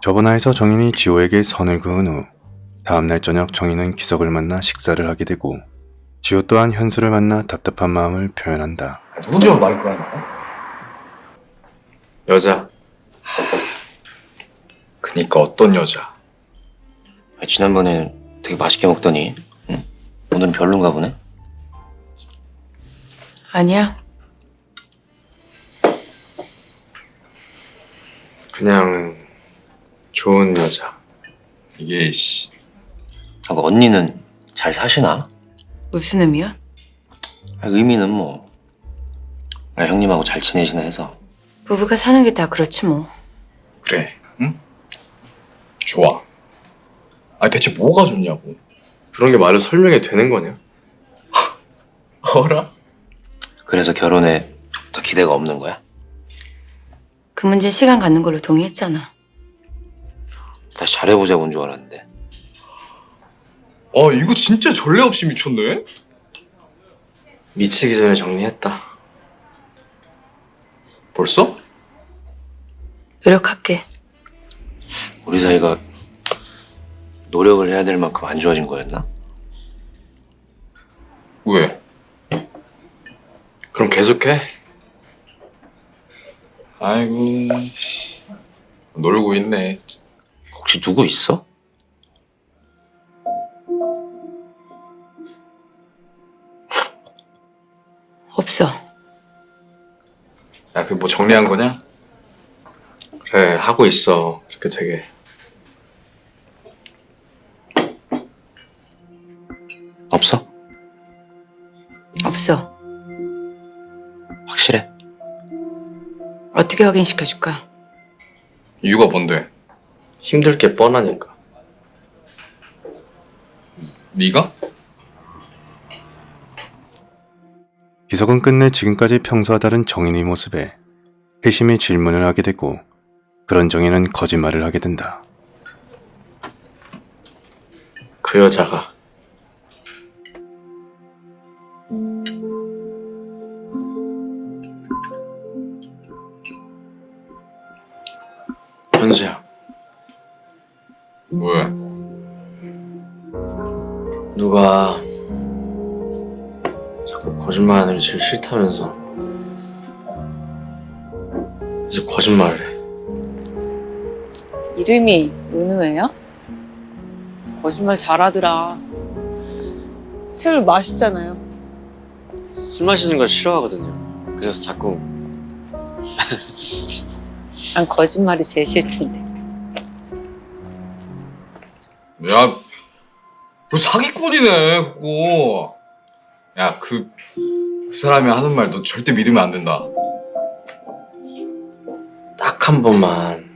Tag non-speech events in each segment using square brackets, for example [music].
저번화에서 정인이 지호에게 선을 그은 후 다음날 저녁 정인은 기석을 만나 식사를 하게 되고 지호 또한 현수를 만나 답답한 마음을 표현한다. 말을 거라는 거야? 여자. 그니까 어떤 여자? 아, 지난번에 되게 맛있게 먹더니 응? 오늘은 별론가 보네? 아니야. 그냥 좋은 여자. 이게 씨. 아, 그 언니는 잘 사시나? 무슨 의미야? 아, 의미는 뭐 아, 형님하고 잘 지내시나 해서 부부가 사는 게 다 그렇지 뭐. 그래. 응? 좋아. 아 대체 뭐가 좋냐고. 그런 게 말로 설명이 되는 거냐? [laughs] 어라? 그래서 결혼에 더 기대가 없는 거야? 그 문제 시간 갖는 걸로 동의했잖아. 다시 잘해보자고 온 줄 알았는데 아 이거 진짜 전례 없이 미쳤네. 미치기 전에 정리했다. 벌써? 노력할게. 우리 사이가 노력을 해야 될 만큼 안 좋아진 거였나? 왜? 그럼 계속해. 아이고 씨. 놀고 있네. 혹시 누구 있어? 없어. 야 그 뭐 정리한 거냐? 그래 하고 있어. 이렇게 되게 없어? 없어. 확실해? 어떻게 확인시켜줄까? 이유가 뭔데? 힘들 게 뻔하니까. 네가? 기석은 끝내 지금까지 평소와 다른 정인의 모습에 회심의 질문을 하게 되고 그런 정인은 거짓말을 하게 된다. 그 여자가 현수야 왜? 누가 자꾸 거짓말하는 게 제일 싫다면서 그래서 거짓말을 해 이름이 은우예요? 거짓말 잘하더라. 술 맛있잖아요. 술 마시는 걸 싫어하거든요 그래서 자꾸 난 거짓말이 제일 싫던데. 야, 그 사기꾼이네 그거. 야, 그, 그 사람이 하는 말 너 절대 믿으면 안 된다. 딱 한 번만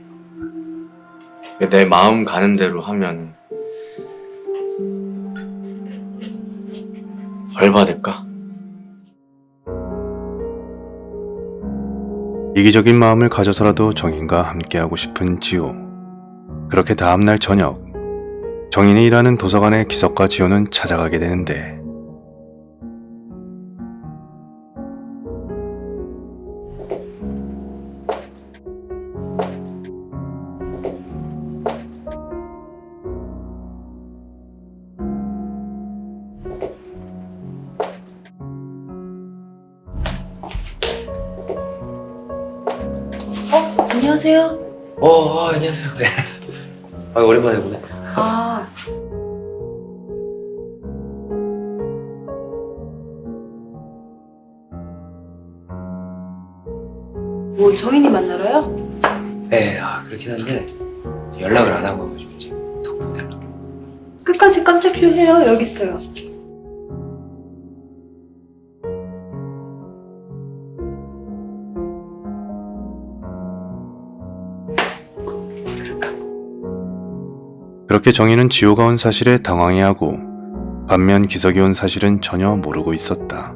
내 마음 가는 대로 하면 벌 받을까? 이기적인 마음을 가져서라도 정인과 함께하고 싶은 지호. 그렇게 다음날 저녁, 정인이 일하는 도서관에 기석과 지호는 찾아가게 되는데 안녕하세요. 어, 어 안녕하세요 네. [laughs] 아 오랜만에 보네 아, 뭐 정인이 만나러요? 네, 아 그렇긴 한데 연락을 안 하고 가지고 이제 덕분에 달라 끝까지 깜짝 쇼해요. 여기 있어요. 그렇게 정인은 지호가 온 사실에 당황해하고 반면 기석이 온 사실은 전혀 모르고 있었다.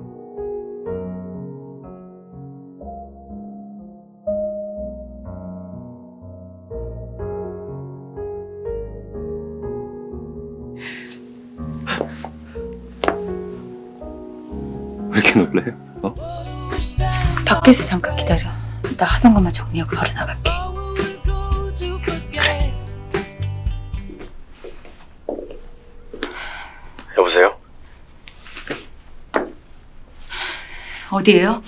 왜 이렇게 놀래요? 어? 밖에서 잠깐 기다려. 나 하던 것만 정리하고 바로 나갈게. 어디에요?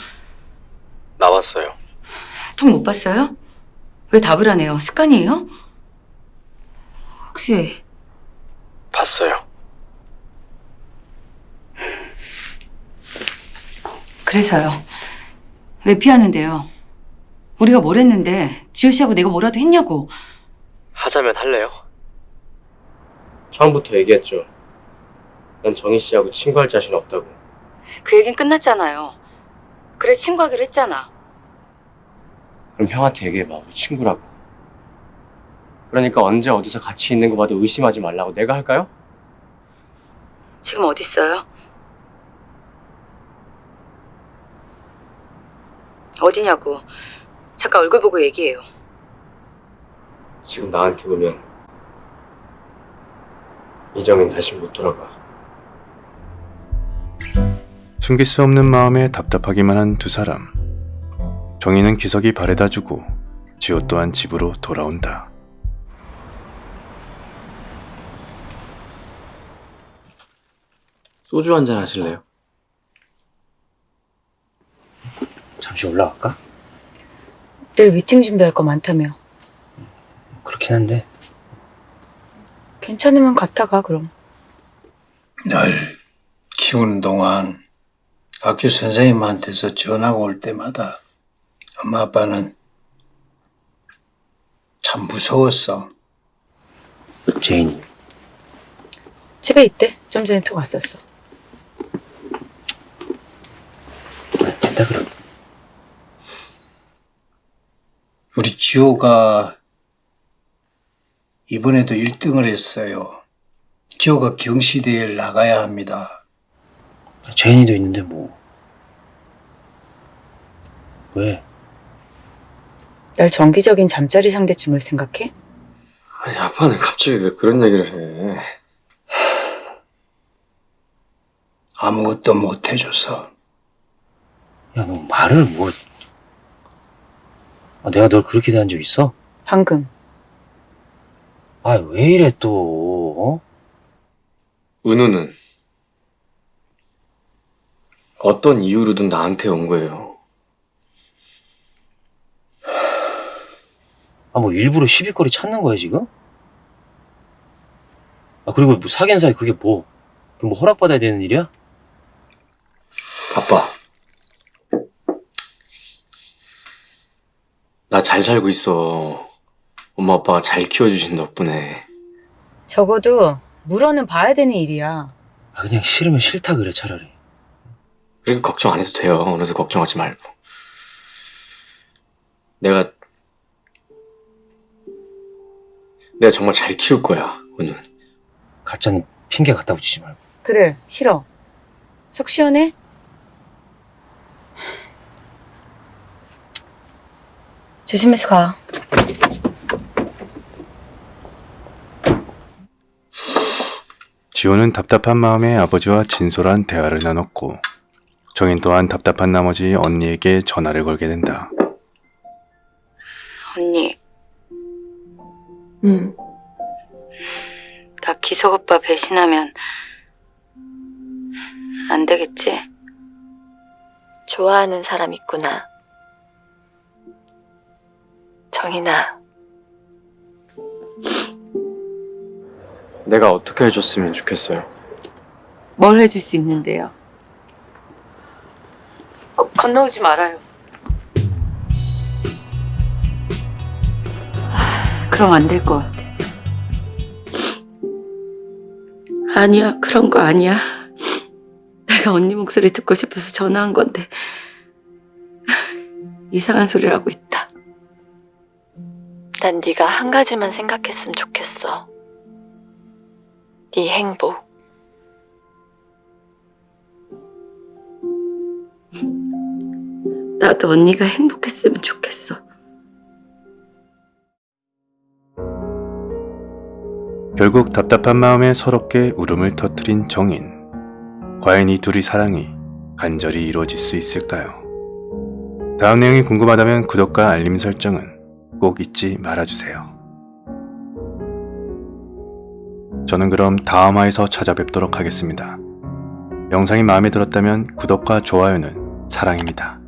나왔어요. 통 못 봤어요? 왜 답을 안 해요? 습관이에요? 혹시 봤어요. 그래서요. 왜 피하는데요? 우리가 뭘 했는데 지호 씨하고 내가 뭐라도 했냐고. 하자면 할래요? 처음부터 얘기했죠. 난 정희 씨하고 친구할 자신 없다고. 그 얘긴 끝났잖아요. 그래 친구하기로 했잖아. 그럼 형한테 얘기해봐. 우리 친구라고. 그러니까 언제 어디서 같이 있는 거 봐도 의심하지 말라고 내가 할까요? 지금 어디 있어요? 어디냐고. 잠깐 얼굴 보고 얘기해요. 지금 나한테 오면 이정인 다시 못 돌아가. 숨길 수 없는 마음에 답답하기만 한 두 사람. 정희는 기석이 바래다 주고 지호 또한 집으로 돌아온다. 소주 한 잔 하실래요? 잠시 올라갈까? 내일 미팅 준비할 거 많다며. 그렇긴 한데 괜찮으면 갔다가 그럼. 날 키우는 동안 학교 선생님한테서 전화가 올 때마다 엄마 아빠는 참 무서웠어. 제인이 집에 있대. 좀 전에 톡 왔었어. 아, 됐다 그럼 우리 지호가 이번에도 1등을 했어요. 지호가 경시대회를 나가야 합니다. 제인이도 있는데 뭐 왜? 날 정기적인 잠자리 상대쯤을 생각해? 아니 아빠는 갑자기 왜 그런 얘기를 해? 아무것도 못 해줘서 야 너 말을 뭐 아, 내가 널 그렇게 대한 적 있어? 방금. 아 왜 이래 또 어? 은우는 어떤 이유로든 나한테 온 거예요. 아 뭐 일부러 시비거리 찾는 거야 지금? 아 그리고 뭐 사귄 사이 그게 뭐? 그 뭐 허락받아야 되는 일이야? 아빠. 나 잘 살고 있어. 엄마 아빠가 잘 키워주신 덕분에. 적어도 물어는 봐야 되는 일이야. 아 그냥 싫으면 싫다 그래 차라리 그러니까 걱정 안 해도 돼요. 어느새 걱정하지 말고. 내가 내가 정말 잘 키울 거야, 은우. 가짜는 핑계 갖다 붙이지 말고 그래, 싫어. 속 시원해? 조심해서 가. 지호는 답답한 마음에 아버지와 진솔한 대화를 나눴고 정인 또한 답답한 나머지 언니에게 전화를 걸게 된다. 언니, 응. 나 기석 오빠 배신하면 안 되겠지? 좋아하는 사람 있구나. 정인아, 내가 어떻게 해줬으면 좋겠어요. 뭘 해줄 수 있는데요? 어, 건너오지 말아요. 아, 그럼 안 될 것 같아. 아니야, 그런 거 아니야. 내가 언니 목소리 듣고 싶어서 전화한 건데 이상한 소리를 하고 있다. 난 네가 한 가지만 생각했으면 좋겠어. 네 행복. 나도 언니가 행복했으면 좋겠어. 결국 답답한 마음에 서럽게 울음을 터뜨린 정인. 과연 이 둘의 사랑이 간절히 이루어질 수 있을까요? 다음 내용이 궁금하다면 구독과 알림 설정은 꼭 잊지 말아주세요. 저는 그럼 다음 화에서 찾아뵙도록 하겠습니다. 영상이 마음에 들었다면 구독과 좋아요는 사랑입니다.